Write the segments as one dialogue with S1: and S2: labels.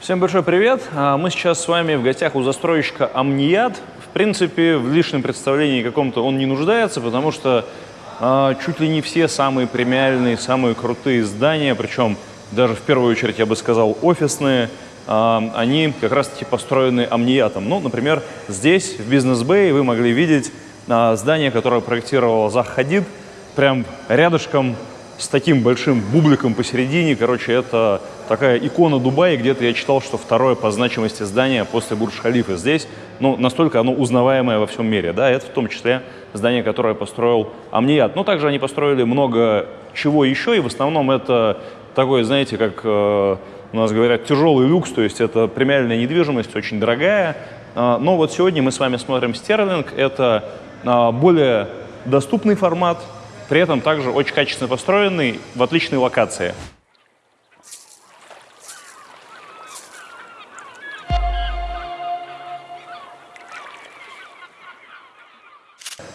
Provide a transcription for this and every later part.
S1: Всем большой привет! А, Мы сейчас с вами в гостях у застройщика Амният. В принципе, в лишнем представлении каком-то он не нуждается, потому что а, чуть ли не все самые премиальные, самые крутые здания, причем даже в первую очередь, я бы сказал, офисные, а, они как раз-таки построены Амниятом. Ну, например, здесь, в Бизнес-Бэй, вы могли видеть а, здание, которое проектировал Зах Хадид, прям рядышком с таким большим бубликом посередине. Короче, это такая икона Дубая. Где-то я читал, что второе по значимости здание после Бурдж-Халифа здесь. Ну, настолько оно узнаваемое во всем мире. Да, это в том числе здание, которое построил Амният. Но также они построили много чего еще, и в основном это такое, знаете, как э, у нас говорят, тяжелый люкс, то есть это премиальная недвижимость, очень дорогая. Э, но вот сегодня мы с вами смотрим Стерлинг. Это э, более доступный формат, при этом также очень качественно построенный в отличной локации.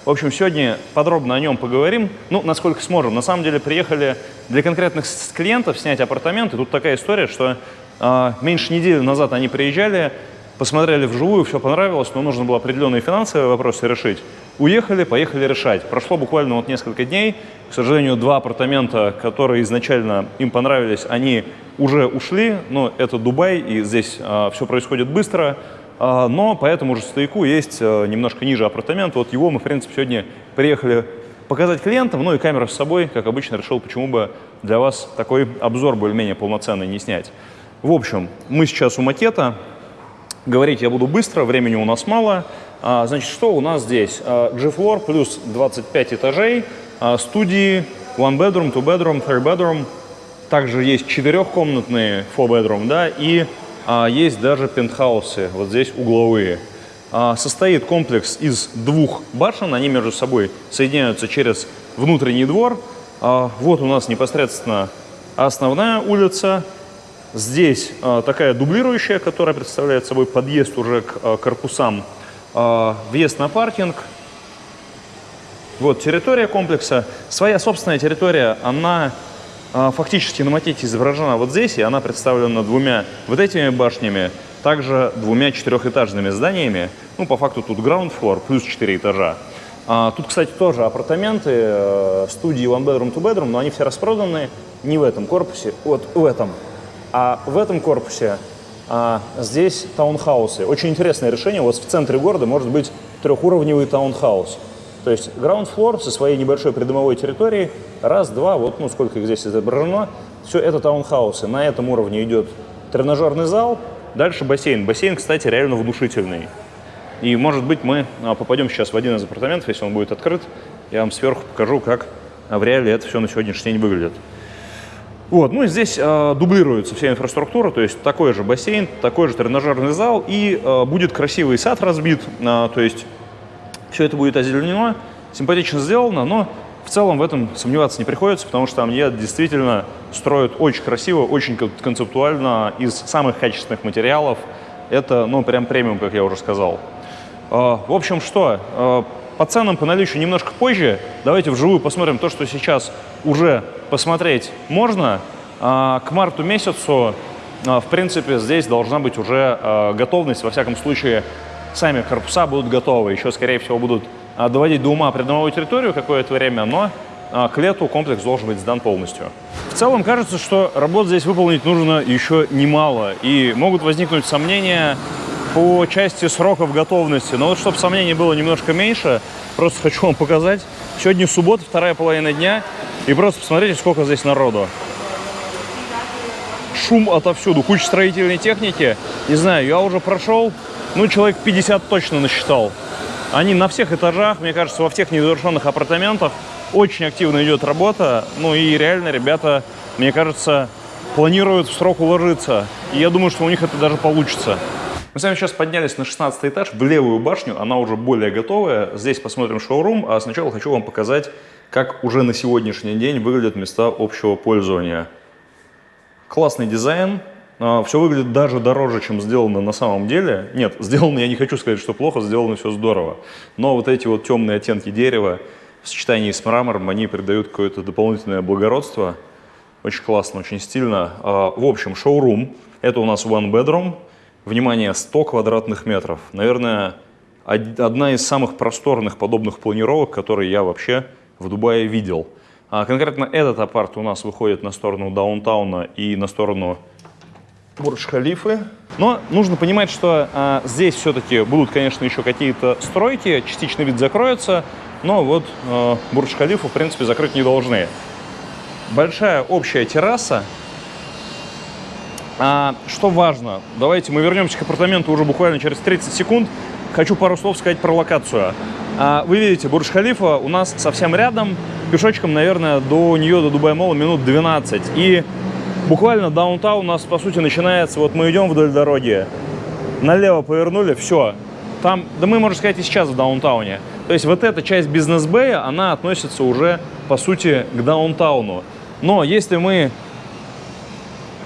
S1: В общем, сегодня подробно о нем поговорим, ну, насколько сможем. На самом деле приехали для конкретных клиентов снять апартаменты. Тут такая история, что э, меньше недели назад они приезжали, посмотрели вживую, все понравилось, но нужно было определенные финансовые вопросы решить. Уехали, поехали решать. Прошло буквально вот несколько дней. К сожалению, два апартамента, которые изначально им понравились, они уже ушли. Но это Дубай, и здесь э, все происходит быстро. А, но по этому же стояку есть э, немножко ниже апартамент. Вот его мы, в принципе, сегодня приехали показать клиентам, ну и камеру с собой, как обычно, решил, почему бы для вас такой обзор более-менее полноценный не снять. В общем, мы сейчас у макета. Говорить я буду быстро, времени у нас мало. А, значит, что у нас здесь? А, G-Floor плюс 25 этажей, студии, one bedroom, two bedroom, three bedroom. Также есть четырехкомнатные four bedroom, да, и а, есть даже пентхаусы, вот здесь угловые. А, состоит комплекс из двух башен, они между собой соединяются через внутренний двор. А, вот у нас непосредственно основная улица. Здесь а, такая дублирующая, которая представляет собой подъезд уже к а, корпусам. А, въезд на паркинг. Вот территория комплекса. Своя собственная территория, она фактически на макете изображена вот здесь, и она представлена двумя вот этими башнями, также двумя четырехэтажными зданиями. Ну, по факту тут ground floor плюс четыре этажа. А, тут, кстати, тоже апартаменты, э, студии one bedroom, two bedroom, но они все распроданы не в этом корпусе, вот в этом. А в этом корпусе а, здесь таунхаусы. Очень интересное решение. Вас в центре города может быть трехуровневый таунхаус. То есть ground floor со своей небольшой придомовой территорией, раз, два, вот ну сколько их здесь изображено, все это таунхаусы. На этом уровне идет тренажерный зал, дальше бассейн. Бассейн, кстати, реально внушительный. И, может быть, мы а, попадем сейчас в один из апартаментов, если он будет открыт. Я вам сверху покажу, как в реале это все на сегодняшний день выглядит. Вот, ну и здесь э, дублируется вся инфраструктура, то есть такой же бассейн, такой же тренажерный зал, и э, будет красивый сад разбит, э, то есть все это будет озеленено, симпатично сделано, но в целом в этом сомневаться не приходится, потому что Амния действительно строят очень красиво, очень концептуально, из самых качественных материалов. Это, ну, прям премиум, как я уже сказал. А, в общем, что? А, по ценам, по наличию немножко позже. Давайте вживую посмотрим то, что сейчас уже посмотреть можно. А, к марту месяцу, в принципе, здесь должна быть уже готовность, во всяком случае, сами корпуса будут готовы. Еще, скорее всего, будут а, доводить до ума придомовую территорию какое-то время, но а, к лету комплекс должен быть сдан полностью. В целом кажется, что работ здесь выполнить нужно еще немало, и могут возникнуть сомнения по части сроков готовности. Но вот чтобы сомнений было немножко меньше, просто хочу вам показать. Сегодня суббота, вторая половина дня, и просто посмотрите, сколько здесь народу. Шум отовсюду, куча строительной техники. Не знаю, я уже прошел ну, человек 50 точно насчитал. Они на всех этажах, мне кажется, во всех незавершенных апартаментах очень активно идет работа. Ну и реально ребята, мне кажется, планируют в срок уложиться. И я думаю, что у них это даже получится. Мы с вами сейчас поднялись на 16 этаж, в левую башню, она уже более готовая. Здесь посмотрим шоурум, а сначала хочу вам показать, как уже на сегодняшний день выглядят места общего пользования. Классный дизайн, а, все выглядит даже дороже, чем сделано на самом деле. Нет, сделано, я не хочу сказать, что плохо, сделано все здорово. Но вот эти вот темные оттенки дерева в сочетании с мрамором, они придают какое-то дополнительное благородство. Очень классно, очень стильно. А, в общем, шоурум. Это у нас one bedroom. Внимание, 100 квадратных метров. Наверное, одна из самых просторных подобных планировок, которые я вообще в Дубае видел. А конкретно этот апарт у нас выходит на сторону даунтауна и на сторону Бурдж-Халифы. Но нужно понимать, что а, здесь все-таки будут, конечно, еще какие-то стройки, частично вид закроется, но вот а, Бурдж-Халифу, в принципе, закрыть не должны. Большая общая терраса. А, что важно, давайте мы вернемся к апартаменту уже буквально через 30 секунд. Хочу пару слов сказать про локацию. А, вы видите, Бурдж-Халифа у нас совсем рядом, пешочком, наверное, до нее, до Дубай-Мола минут 12. И буквально downtown у нас, по сути, начинается, вот мы идем вдоль дороги, налево повернули, все. Там, да мы, можно сказать, и сейчас в даунтауне. То есть вот эта часть бизнес-бэя, она относится уже, по сути, к даунтауну. Но если мы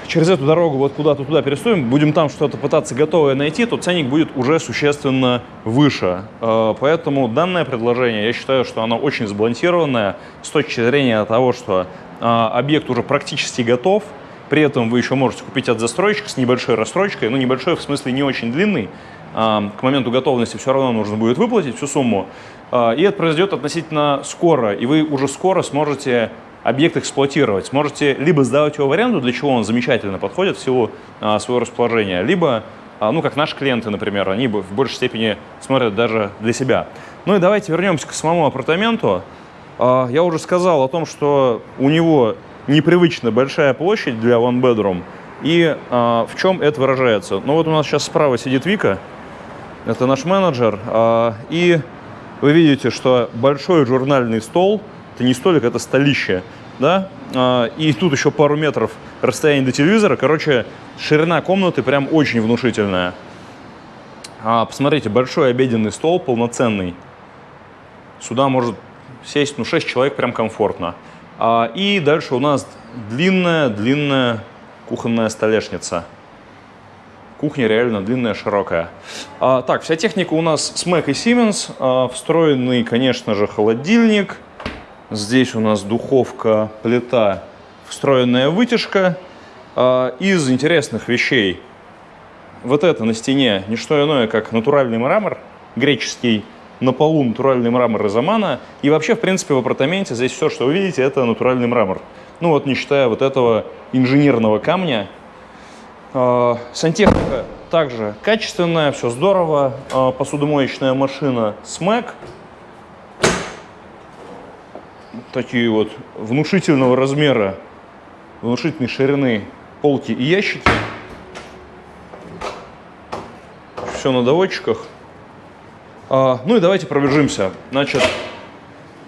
S1: через эту дорогу вот куда-то туда перестроим, будем там что-то пытаться готовое найти, то ценник будет уже существенно выше. Э, поэтому данное предложение, я считаю, что оно очень сбалансированное с точки зрения того, что э, объект уже практически готов, при этом вы еще можете купить от застройщика с небольшой рассрочкой, ну небольшой в смысле не очень длинный, к моменту готовности все равно нужно будет выплатить всю сумму, и это произойдет относительно скоро, и вы уже скоро сможете объект эксплуатировать. Сможете либо сдавать его в аренду, для чего он замечательно подходит в силу своего расположения, либо, ну как наши клиенты, например, они в большей степени смотрят даже для себя. Ну и давайте вернемся к самому апартаменту. Я уже сказал о том, что у него непривычно большая площадь для one bedroom. И а, в чем это выражается? Ну вот у нас сейчас справа сидит Вика, это наш менеджер, а, и вы видите, что большой журнальный стол, это не столик, это столище, да, а, и тут еще пару метров расстояние до телевизора, короче, ширина комнаты прям очень внушительная. А, посмотрите, большой обеденный стол, полноценный, сюда может сесть, ну, 6 человек прям комфортно. А, и дальше у нас длинная-длинная кухонная столешница. Кухня реально длинная, широкая. А, так, вся техника у нас с Mac и Siemens. А, встроенный, конечно же, холодильник. Здесь у нас духовка, плита, встроенная вытяжка. А, из интересных вещей вот это на стене не что иное, как натуральный мрамор греческий на полу натуральный мрамор из Амана. И вообще, в принципе, в апартаменте здесь все, что вы видите, это натуральный мрамор. Ну вот, не считая вот этого инженерного камня. А, сантехника также качественная, все здорово. А, посудомоечная машина SMAC. Такие вот внушительного размера, внушительной ширины полки и ящики. Все на доводчиках. А, ну и давайте пробежимся. Значит,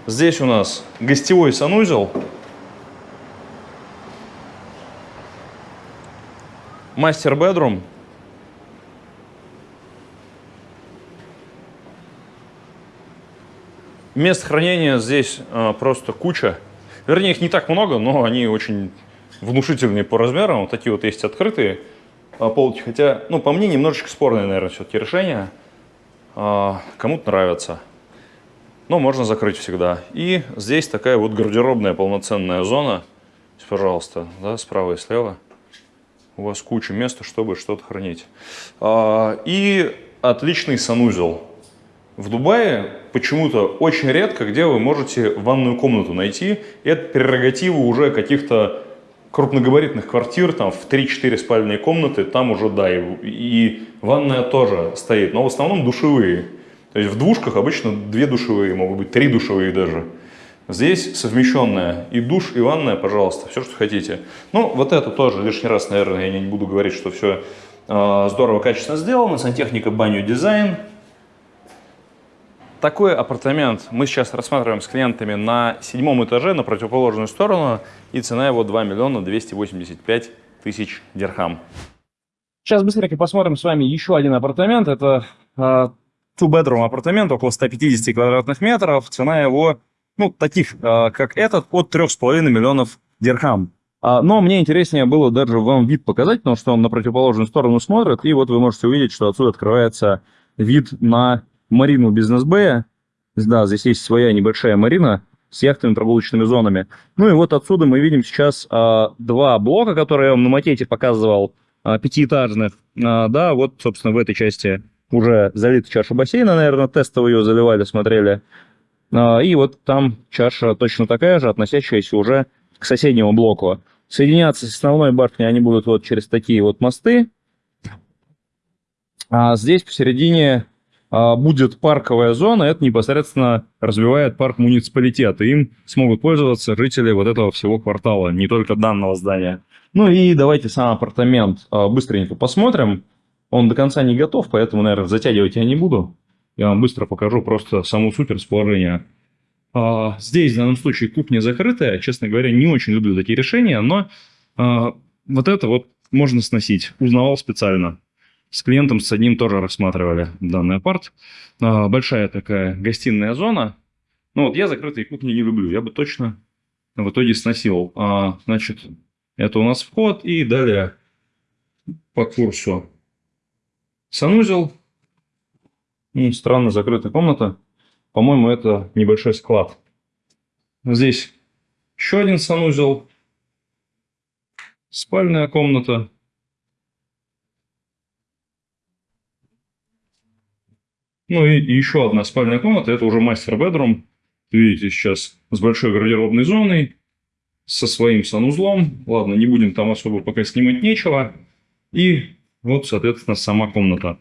S1: здесь у нас гостевой санузел. Мастер-бедрум. Мест хранения здесь а, просто куча. Вернее, их не так много, но они очень внушительные по размерам. Вот такие вот есть открытые а, полки. Хотя, ну, по мне, немножечко спорное, наверное, все-таки решение. А, кому-то нравится. Но можно закрыть всегда. И здесь такая вот гардеробная полноценная зона. Пожалуйста, да, справа и слева. У вас куча места, чтобы что-то хранить. А, и отличный санузел. В Дубае почему-то очень редко, где вы можете ванную комнату найти. Это прерогатива уже каких-то крупногабаритных квартир, там в 3-4 спальные комнаты, там уже, да, и, и ванная тоже стоит, но в основном душевые. То есть в двушках обычно две душевые, могут быть три душевые даже. Здесь совмещенная и душ, и ванная, пожалуйста, все, что хотите. Ну, вот это тоже лишний раз, наверное, я не буду говорить, что все э, а, здорово, качественно сделано. Сантехника, баню, дизайн. Такой апартамент мы сейчас рассматриваем с клиентами на седьмом этаже, на противоположную сторону, и цена его 2 миллиона 285 тысяч дирхам. Сейчас быстренько посмотрим с вами еще один апартамент. Это uh, two-bedroom апартамент, около 150 квадратных метров. Цена его, ну, таких, uh, как этот, от 3,5 миллионов дирхам. Uh, но мне интереснее было даже вам вид показать, потому что он на противоположную сторону смотрит. И вот вы можете увидеть, что отсюда открывается вид на марину бизнес-бэя. Да, здесь есть своя небольшая марина. с яхтами, прогулочными зонами. Ну и вот отсюда мы видим сейчас а, два блока, которые я вам на макете показывал, а, пятиэтажных. А, да, вот, собственно, в этой части уже залита чаша бассейна, наверное, тестово ее заливали, смотрели. А, и вот там чаша точно такая же, относящаяся уже к соседнему блоку. Соединяться с основной башней они будут вот через такие вот мосты. А здесь посередине будет парковая зона, это непосредственно развивает парк муниципалитета. Им смогут пользоваться жители вот этого всего квартала, не только данного здания. Ну и давайте сам апартамент а, быстренько посмотрим. Он до конца не готов, поэтому, наверное, затягивать я не буду. Я вам быстро покажу просто саму суть расположения. А, здесь в данном случае кухня закрытая. Честно говоря, не очень люблю такие решения, но вот это вот можно сносить. Узнавал специально. С клиентом с одним тоже рассматривали данный апарт. А, большая такая гостиная зона. Ну вот я закрытые кухни не люблю. Я бы точно в итоге сносил. А, значит, это у нас вход. И далее по курсу санузел. И странно закрытая комната. По-моему, это небольшой склад. Здесь еще один санузел. Спальная комната. Ну и, еще одна спальная комната, это уже мастер-бедрум. Видите, сейчас с большой гардеробной зоной, со своим санузлом. Ладно, не будем там особо пока снимать нечего. И вот, соответственно, сама комната.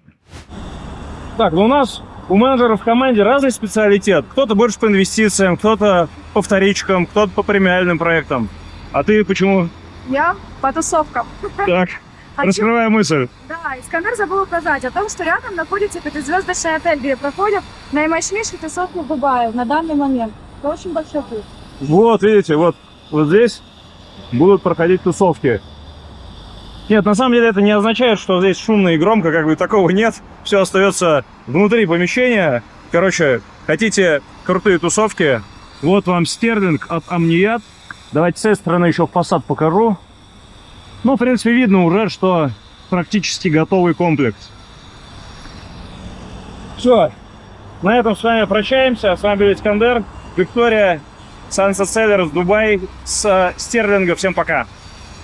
S1: Так, ну у нас у менеджеров в команде разный специалитет. Кто-то больше по инвестициям, кто-то по вторичкам, кто-то по премиальным проектам. А ты почему?
S2: Я по тусовкам.
S1: Так. Хочу... Раскрывая мысль.
S2: Да, Искандер забыл указать о том, что рядом находится пятизвездочный отель, где проходят наимощнейшие тусовки в Дубае на данный момент. Это очень большой плюс.
S1: Вот, видите, вот, вот здесь будут проходить тусовки. Нет, на самом деле это не означает, что здесь шумно и громко, как бы такого нет. Все остается внутри помещения. Короче, хотите крутые тусовки? Вот вам стерлинг от Амният. Давайте с этой стороны еще фасад покажу. Ну, в принципе, видно уже, что практически готовый комплекс. Все. На этом с вами прощаемся. С вами был Искандер, Виктория, Sunset Sellers, Дубай с Стерлинга. Всем пока.